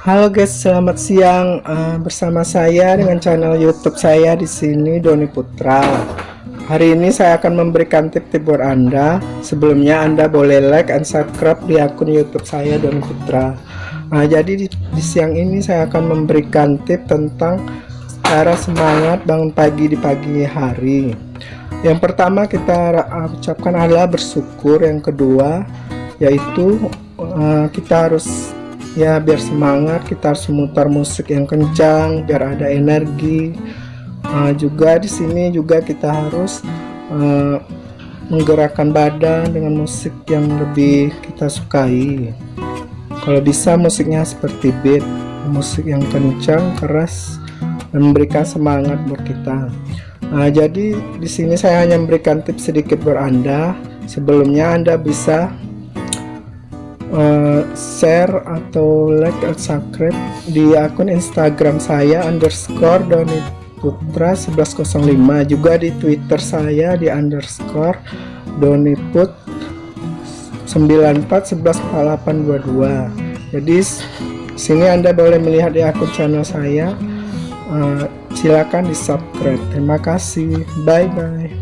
Halo guys, selamat siang uh, bersama saya dengan channel YouTube saya di sini Doni Putra. Hari ini saya akan memberikan tip-tip buat Anda. Sebelumnya Anda boleh like dan subscribe di akun YouTube saya Doni Putra. Nah, jadi di, di siang ini saya akan memberikan tip tentang cara semangat bangun pagi di pagi hari. Yang pertama kita ucapkan adalah bersyukur. Yang kedua yaitu uh, kita harus ya biar semangat kita harus memutar musik yang kencang biar ada energi. Uh, juga di sini juga kita harus uh, menggerakkan badan dengan musik yang lebih kita sukai. Kalau bisa musiknya seperti beat musik yang kencang keras dan memberikan semangat buat kita. Nah, jadi di sini saya hanya memberikan tips sedikit buat anda. Sebelumnya anda bisa uh, share atau like atau subscribe di akun Instagram saya underscore Doni Putra 1105 juga di Twitter saya di underscore Doni Put 94114822 jadi sini anda boleh melihat di akun channel saya. Uh, silakan di subscribe. Terima kasih. Bye bye